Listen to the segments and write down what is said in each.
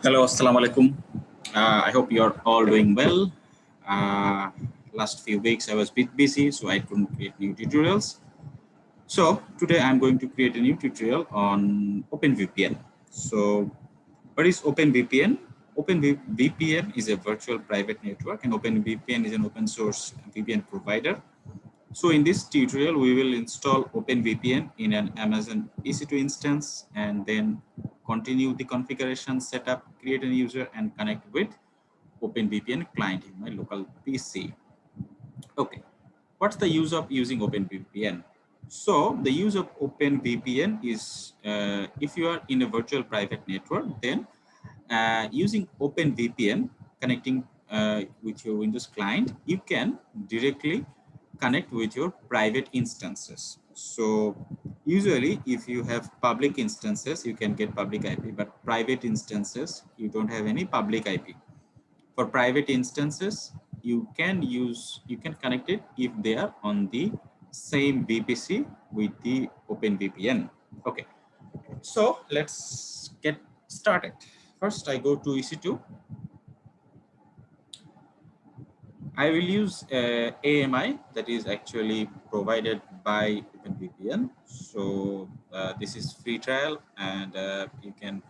Hello, assalamu alaikum. Uh, I hope you're all doing well. Uh, last few weeks I was a bit busy, so I couldn't create new tutorials. So today I'm going to create a new tutorial on OpenVPN. So what is OpenVPN? OpenVPN is a virtual private network and OpenVPN is an open source VPN provider. So in this tutorial, we will install OpenVPN in an Amazon EC2 instance and then continue the configuration setup, create a user and connect with OpenVPN client in my local PC. Okay, what's the use of using OpenVPN? So the use of OpenVPN is uh, if you are in a virtual private network, then uh, using OpenVPN connecting uh, with your Windows client, you can directly connect with your private instances. So usually if you have public instances, you can get public IP, but private instances, you don't have any public IP. For private instances, you can use, you can connect it if they are on the same VPC with the OpenVPN. Okay, so let's get started. First, I go to EC2 I will use uh, AMI that is actually provided by OpenVPN. So uh, this is free trial and uh, you can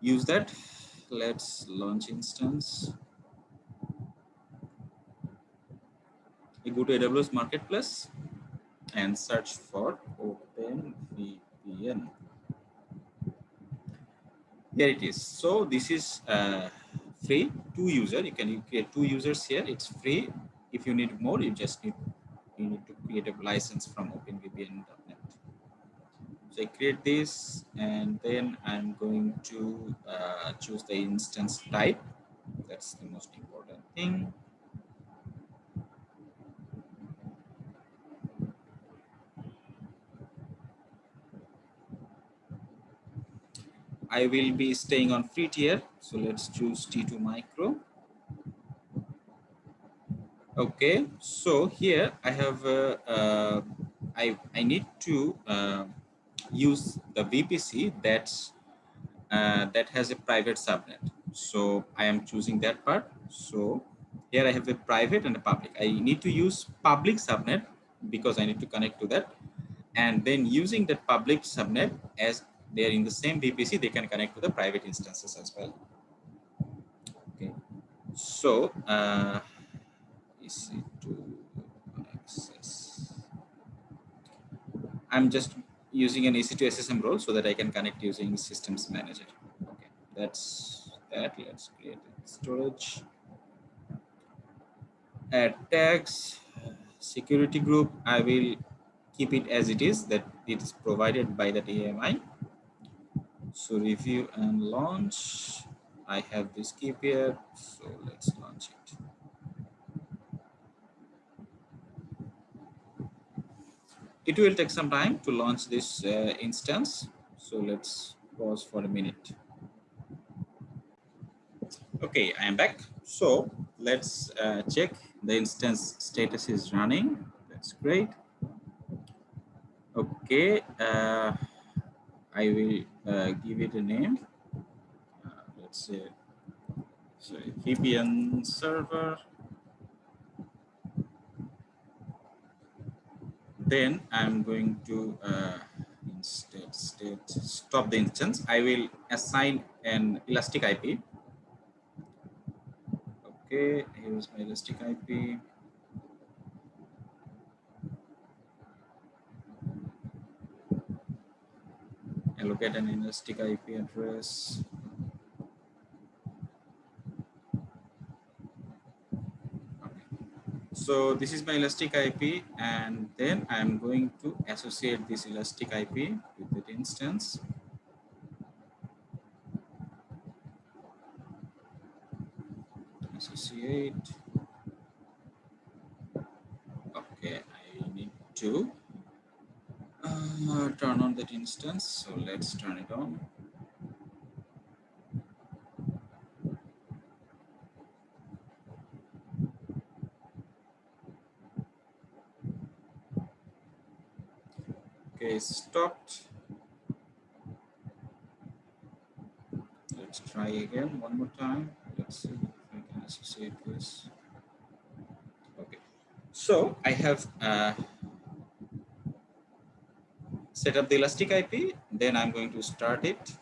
use that. Let's launch instance. You go to AWS Marketplace and search for OpenVPN. There it is. So this is free two user you can create two users here it's free. If you need more you just need you need to create a license from openvpn.net so i create this and then i'm going to uh, choose the instance type. That's the most important thing I will be staying on free tier. So let's choose T2 micro. Okay, so here I have, uh, uh, I, I need to uh, use the VPC that's, uh, that has a private subnet. So I am choosing that part. So here I have a private and a public. I need to use public subnet because I need to connect to that. And then using that public subnet as they are in the same VPC, they can connect to the private instances as well. Okay, so uh, EC2 access. I'm just using an EC2 SSM role so that I can connect using systems manager. Okay, that's that. Let's create storage. Add tags, security group. I will keep it as it is that it is provided by that AMI so review and launch. I have this key here so let's launch it. It will take some time to launch this uh, instance so let's pause for a minute. Okay i am back. So let's uh, check the instance status is running. That's great. Okay uh, I will uh, give it a name. Uh, let's say, sorry, VPN server. Then I'm going to uh, instead state stop the instance. I will assign an elastic IP. Okay, here's my elastic IP. Allocate an elastic IP address. So this is my elastic IP and then I'm going to associate this elastic IP with that instance. Associate. Okay, I need to uh, turn on that instance. So let's turn it on. Okay, stopped. Let's let's try again one more time. Let's see if I can associate this. Okay, so I have uh, set up the Elastic IP, then I'm going to start it.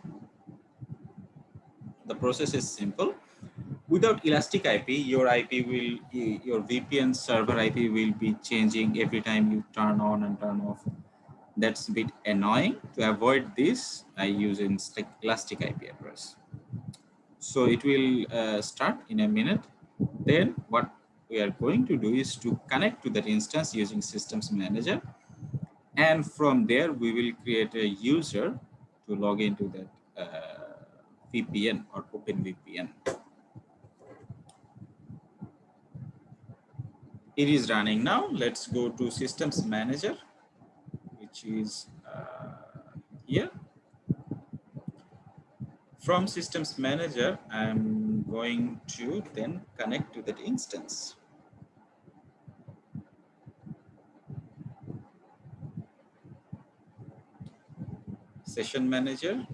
The process is simple. Without Elastic IP, your IP will, your VPN server IP will be changing every time you turn on and turn off that's a bit annoying. To avoid this, I use an Elastic IP address. So it will uh, start in a minute. Then what we are going to do is to connect to that instance using Systems Manager. And from there, we will create a user to log into that uh, VPN or OpenVPN. It is running now. Let's go to Systems Manager which is uh, here. From Systems Manager, I'm going to then connect to that instance. Session Manager,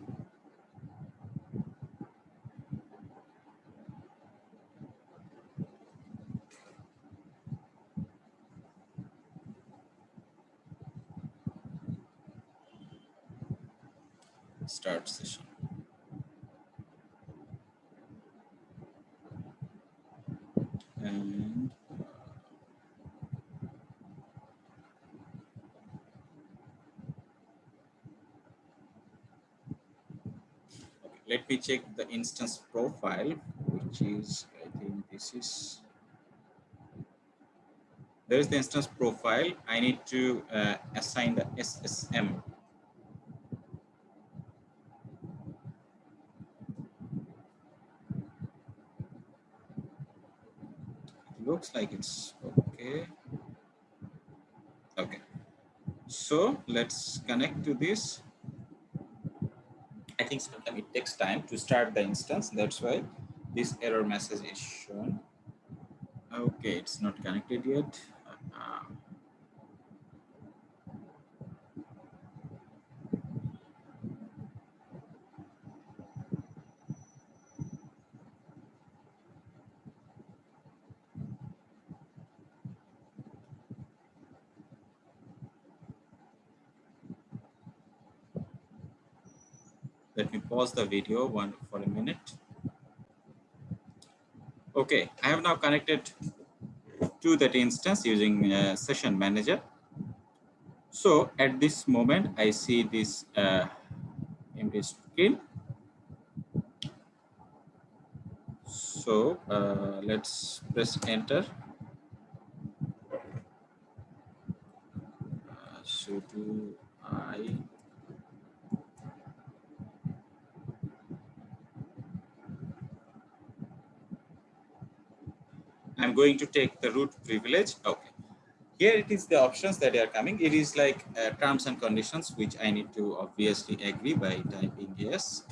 start session. Me check the instance profile, which is, I think this is, there is the instance profile. I need to uh, assign the SSM looks like it's okay. Okay. So let's connect to this. Think sometimes it takes time to start the instance. That's why this error message is shown. Okay, it's not connected yet. Uh, Let me pause the video one for a minute. Okay, I have now connected to that instance using uh, session manager. So at this moment, I see this uh, empty screen. So uh, let's press enter. Uh, so do I I'm going to take the root privilege. Okay. Here it is the options that are coming. It is like uh, terms and conditions, which I need to obviously agree by typing yes.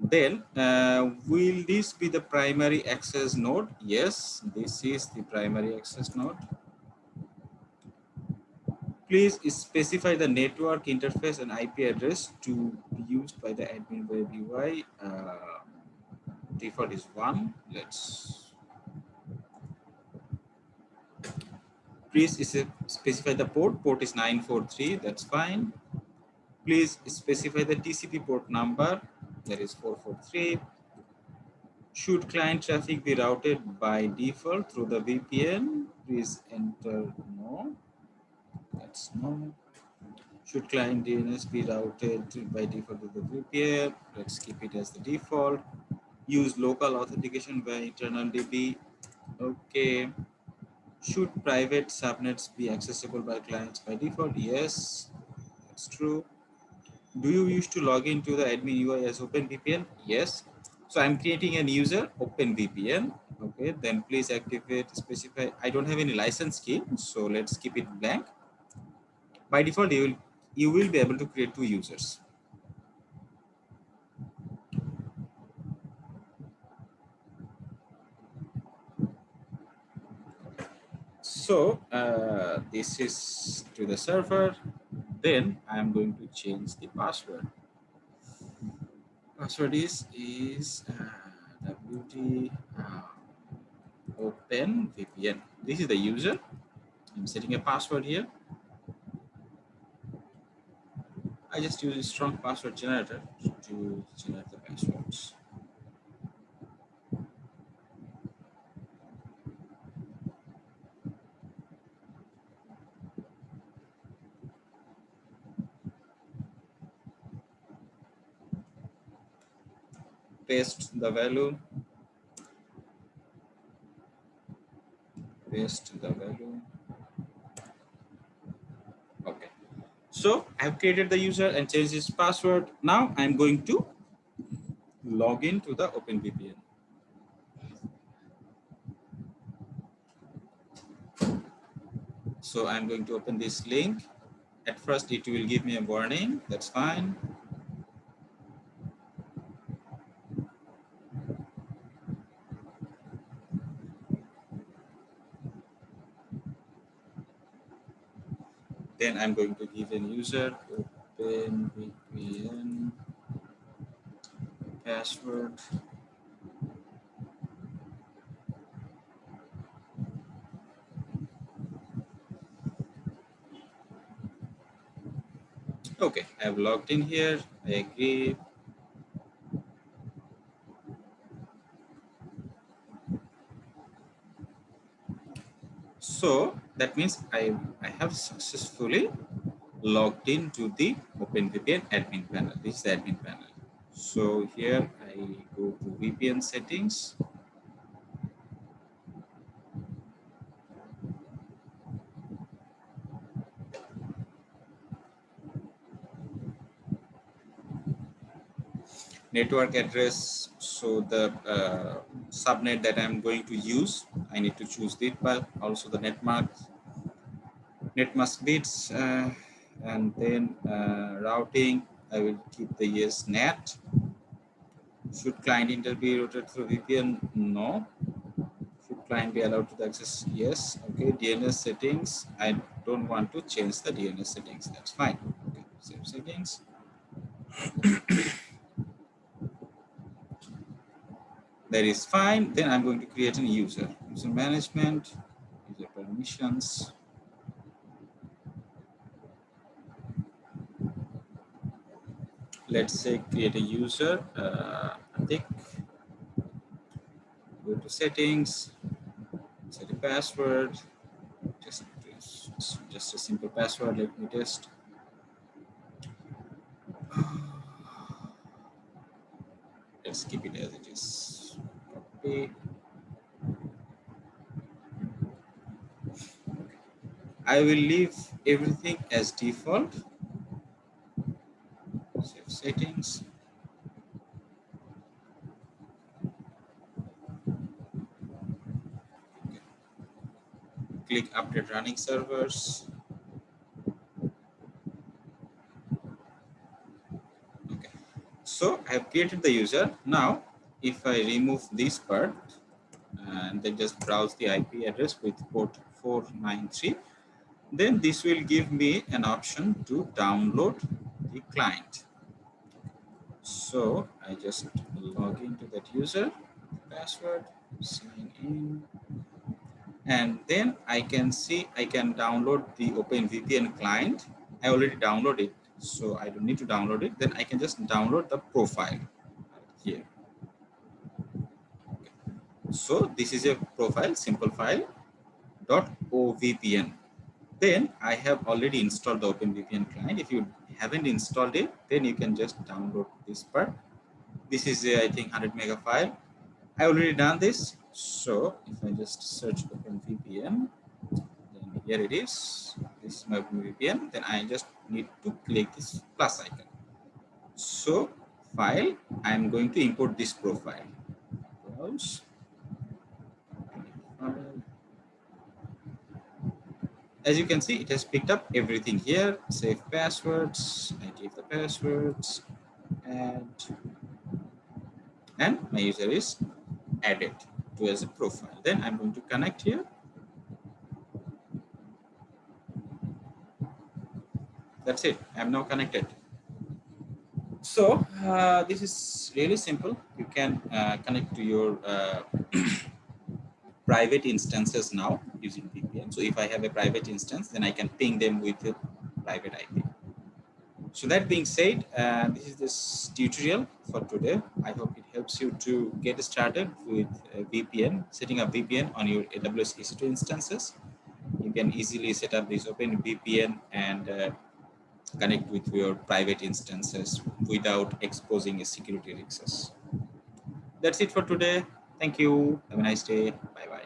Then uh, will this be the primary access node? Yes, this is the primary access node. Please specify the network interface and IP address to be used by the admin web UI. Uh, default is one. Let's please uh, specify the port. Port is 943. That's fine. Please specify the TCP port number. That is 443. Should client traffic be routed by default through the VPN? Please enter no. That's no. Should client DNS be routed by default to the VPN? Let's keep it as the default use local authentication by internal DB. Okay. Should private subnets be accessible by clients by default? Yes, that's true. Do you wish to log into the admin UI as OpenVPN? Yes. So I'm creating a user OpenVPN. Okay, then please activate, specify. I don't have any license key, so let's keep it blank. By default, you will you will be able to create two users. So uh, this is to the server. Then I'm going to change the password. Password is is uh, wt uh, open vpn this is the user i'm setting a password here i just use a strong password generator to generate the passwords paste the value. Paste the value. Okay. So i've created the user and changed his password. Now i'm going to log in to the openvpn. So i'm going to open this link. At first it will give me a warning. That's fine Then I'm going to give an user open VPN password. Okay, I've logged in here. I agree. So that means I, I have successfully logged into the OpenVPN admin panel. This is the admin panel. So here I go to VPN settings. Network address, so the uh, subnet that I'm going to use, I need to choose it, but also the netmark, netmask bits, uh, and then uh, routing, I will keep the yes net. Should client internet be routed through VPN? No. Should client be allowed to access? Yes. Okay. DNS settings. I don't want to change the DNS settings. That's fine. Okay. Save settings. That is fine. Then I'm going to create a user. User management, user permissions. Let's say create a user, uh, tick, go to settings, set a password, just, just a simple password, let me test. Let's keep it as it is. I will leave everything as default. Save settings. Click update running servers. Okay. So I have created the user. Now if I remove this part and then just browse the IP address with port 493, then this will give me an option to download the client. So I just log into that user, password, sign in, and then I can see I can download the OpenVPN client. I already downloaded it, so I don't need to download it. Then I can just download the profile here. So this is a profile, simple file dot ovpn. Then I have already installed the OpenVPN client. If you haven't installed it, then you can just download this part. This is a, I think 100 mega file. I already done this. So if I just search OpenVPN, then here it is. This is my OpenVPN. Then I just need to click this plus icon. So file, I'm going to import this profile. Browse as you can see, it has picked up everything here. Save passwords. I give the passwords, and and my user is added to as a profile. Then I'm going to connect here. That's it. I'm now connected. so uh, this is really simple. You can uh, connect to your uh, private instances now using So if I have a private instance, then I can ping them with a private IP. So that being said, uh, this is this tutorial for today. I hope it helps you to get started with VPN, setting up VPN on your AWS EC2 instances. You can easily set up this open VPN and uh, connect with your private instances without exposing a security risks. That's it for today. Thank you. Have a nice day. Bye Bye.